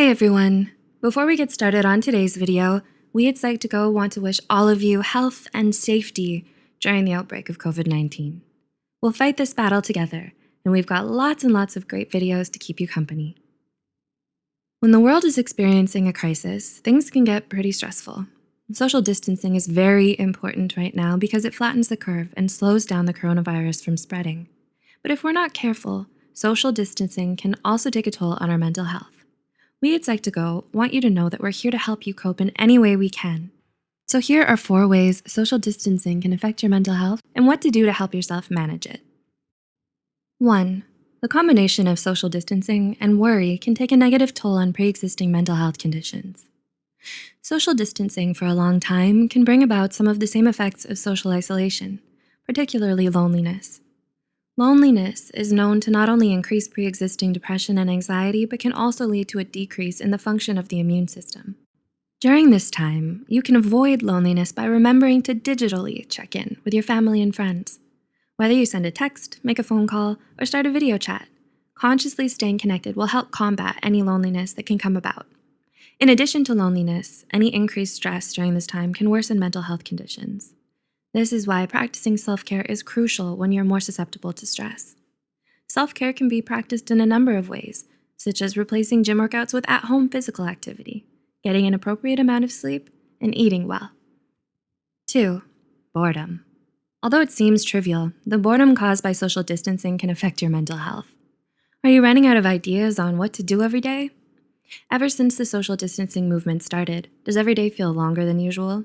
Hey everyone! Before we get started on today's video, we at Psych2Go want to wish all of you health and safety during the outbreak of COVID-19. We'll fight this battle together, and we've got lots and lots of great videos to keep you company. When the world is experiencing a crisis, things can get pretty stressful. Social distancing is very important right now because it flattens the curve and slows down the coronavirus from spreading. But if we're not careful, social distancing can also take a toll on our mental health. We at Psych2Go want you to know that we're here to help you cope in any way we can. So here are four ways social distancing can affect your mental health and what to do to help yourself manage it. One, the combination of social distancing and worry can take a negative toll on pre-existing mental health conditions. Social distancing for a long time can bring about some of the same effects of social isolation, particularly loneliness. Loneliness is known to not only increase pre-existing depression and anxiety, but can also lead to a decrease in the function of the immune system. During this time, you can avoid loneliness by remembering to digitally check in with your family and friends. Whether you send a text, make a phone call, or start a video chat, consciously staying connected will help combat any loneliness that can come about. In addition to loneliness, any increased stress during this time can worsen mental health conditions. This is why practicing self-care is crucial when you're more susceptible to stress. Self-care can be practiced in a number of ways, such as replacing gym workouts with at-home physical activity, getting an appropriate amount of sleep, and eating well. Two, boredom. Although it seems trivial, the boredom caused by social distancing can affect your mental health. Are you running out of ideas on what to do every day? Ever since the social distancing movement started, does every day feel longer than usual?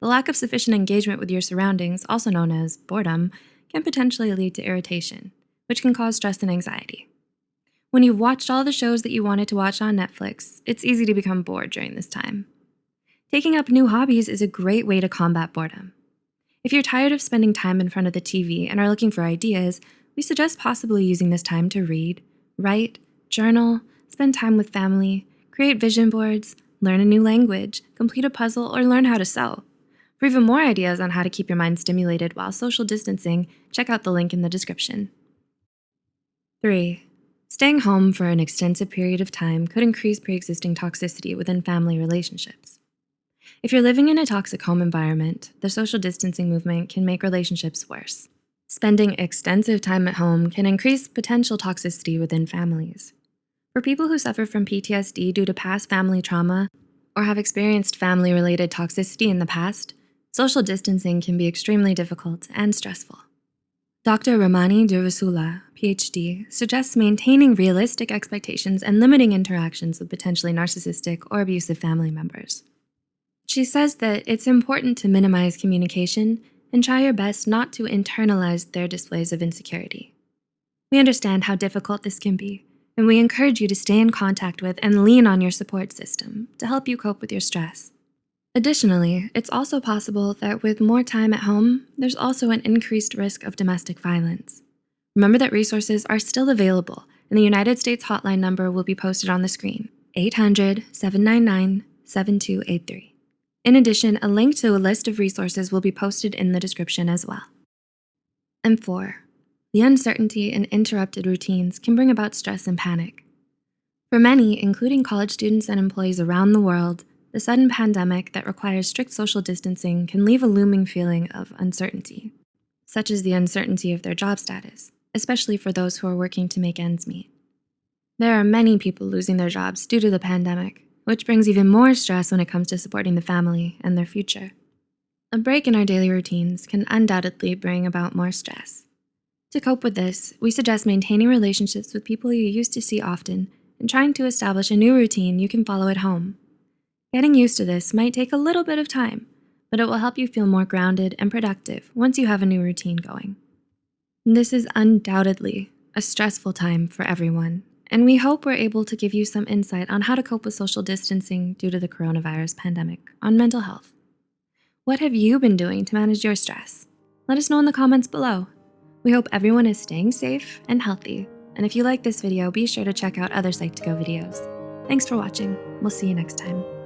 The lack of sufficient engagement with your surroundings, also known as boredom, can potentially lead to irritation, which can cause stress and anxiety. When you've watched all the shows that you wanted to watch on Netflix, it's easy to become bored during this time. Taking up new hobbies is a great way to combat boredom. If you're tired of spending time in front of the TV and are looking for ideas, we suggest possibly using this time to read, write, journal, spend time with family, create vision boards, learn a new language, complete a puzzle, or learn how to sew. For even more ideas on how to keep your mind stimulated while social distancing, check out the link in the description. 3. Staying home for an extensive period of time could increase pre-existing toxicity within family relationships. If you're living in a toxic home environment, the social distancing movement can make relationships worse. Spending extensive time at home can increase potential toxicity within families. For people who suffer from PTSD due to past family trauma or have experienced family-related toxicity in the past, social distancing can be extremely difficult and stressful. Dr. Ramani Durvasula, PhD, suggests maintaining realistic expectations and limiting interactions with potentially narcissistic or abusive family members. She says that it's important to minimize communication and try your best not to internalize their displays of insecurity. We understand how difficult this can be, and we encourage you to stay in contact with and lean on your support system to help you cope with your stress. Additionally, it's also possible that with more time at home, there's also an increased risk of domestic violence. Remember that resources are still available and the United States hotline number will be posted on the screen, 800-799-7283. In addition, a link to a list of resources will be posted in the description as well. And four, the uncertainty and interrupted routines can bring about stress and panic. For many, including college students and employees around the world, the sudden pandemic that requires strict social distancing can leave a looming feeling of uncertainty, such as the uncertainty of their job status, especially for those who are working to make ends meet. There are many people losing their jobs due to the pandemic, which brings even more stress when it comes to supporting the family and their future. A break in our daily routines can undoubtedly bring about more stress. To cope with this, we suggest maintaining relationships with people you used to see often and trying to establish a new routine you can follow at home. Getting used to this might take a little bit of time, but it will help you feel more grounded and productive once you have a new routine going. This is undoubtedly a stressful time for everyone, and we hope we're able to give you some insight on how to cope with social distancing due to the coronavirus pandemic on mental health. What have you been doing to manage your stress? Let us know in the comments below. We hope everyone is staying safe and healthy, and if you like this video, be sure to check out other Psych2Go videos. Thanks for watching. We'll see you next time.